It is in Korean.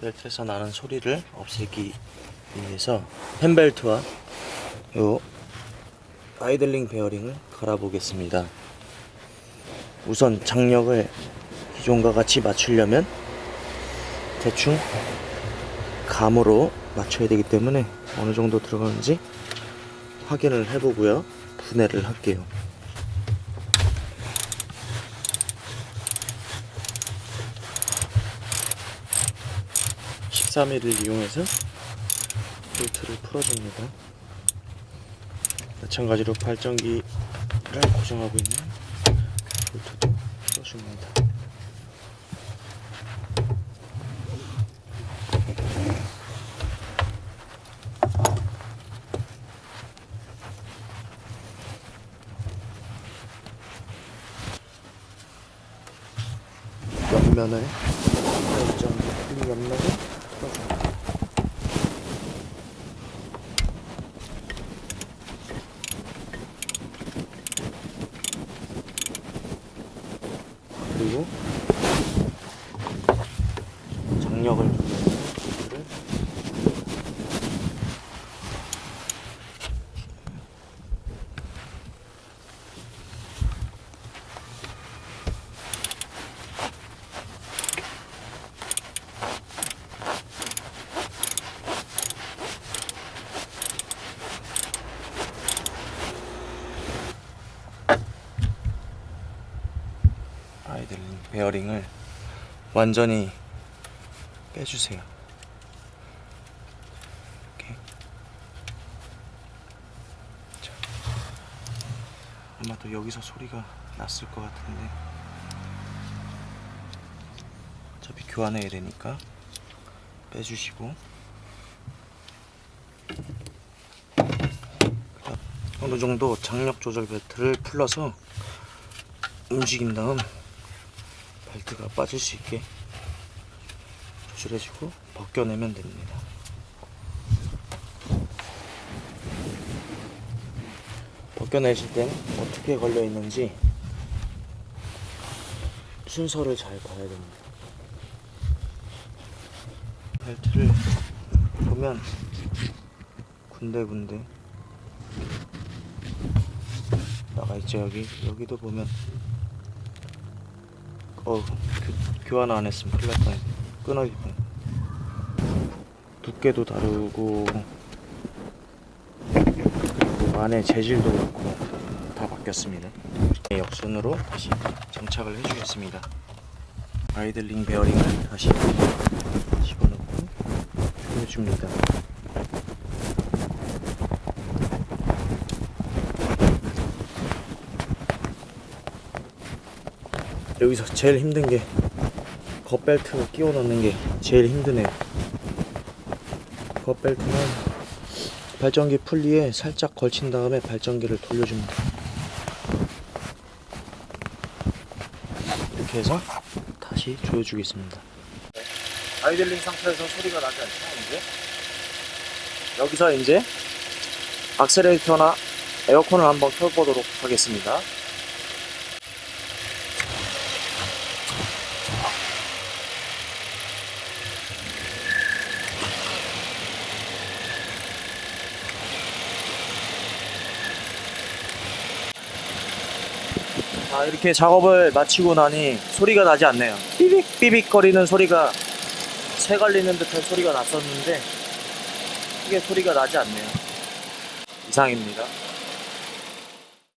벨트에서 나는 소리를 없애기 위해서 펜벨트와 요 아이들링 베어링을 갈아보겠습니다. 우선 장력을 기존과 같이 맞추려면 대충 감으로 맞춰야 되기 때문에 어느 정도 들어가는지 확인을 해보고요. 분해를 할게요. 331을 이용해서 볼트를 풀어줍니다. 마찬가지로 발전기를 고정하고 있는 볼트도 풀어줍니다. 옆면을 1.1mm 그리고 장력을 들링 베어링을 완전히 빼주세요. 자, 아마도 여기서 소리가 났을 것 같은데. 어차피 교환해야 되니까 빼주시고. 어느 정도 장력 조절 벨트를 풀러서 움직인 다음 벨트가 빠질 수 있게 조절해주고 벗겨내면 됩니다. 벗겨내실 때는 어떻게 걸려 있는지 순서를 잘 봐야 됩니다. 벨트를 보면 군데군데 나가 있죠 여기 여기도 보면 어 교, 교환 안 했으면 큰일 날 뻔했네. 끊어질 뻔 두께도 다르고 그리고 안에 재질도 그렇고 다 바뀌었습니다. 네, 역순으로 다시 장착을 해주겠습니다. 아이들링 베어링을 다시 집어넣고 조여줍니다 여기서 제일 힘든 게 겉벨트 끼워 넣는 게 제일 힘드네요 겉벨트는 발전기 풀리에 살짝 걸친 다음에 발전기를 돌려줍니다. 이렇게 해서 다시 조여주겠습니다. 아이들링 상태에서 소리가 나지 않죠 이제? 여기서 이제 악셀레이터나 에어컨을 한번 켜보도록 하겠습니다 자, 이렇게 작업을 마치고 나니 소리가 나지 않네요. 삐빅 삐빅 거리는 소리가 새 갈리는 듯한 소리가 났었는데 크게 소리가 나지 않네요. 이상입니다.